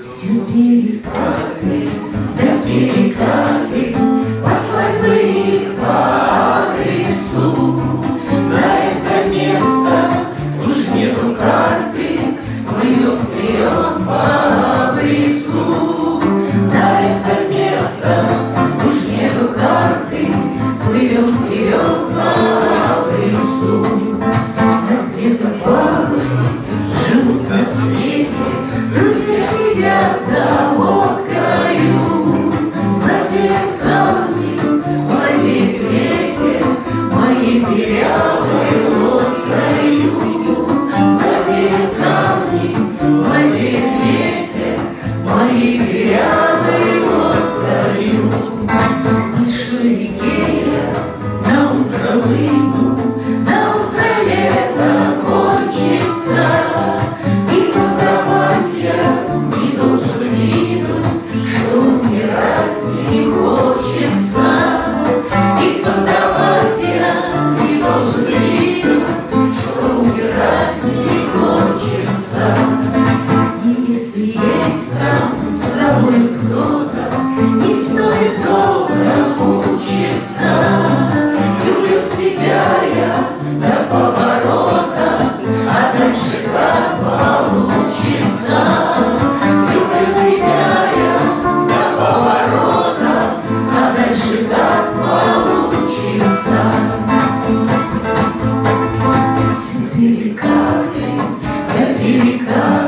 Все перекаты, да перекаты, Послать бы их по адресу. На это место уж нету карты, Плывем вперед по абрису. На это место уж нету карты, Плывем вперед по абрису. А где-то бабы живут на свете, Друзья 서 тобой кто-то, не стоит долго мучиться. Люблю тебя я до поворота, а дальше как получится. Люблю тебя я до поворота, а дальше как получится. Все перекаты, да перекаты.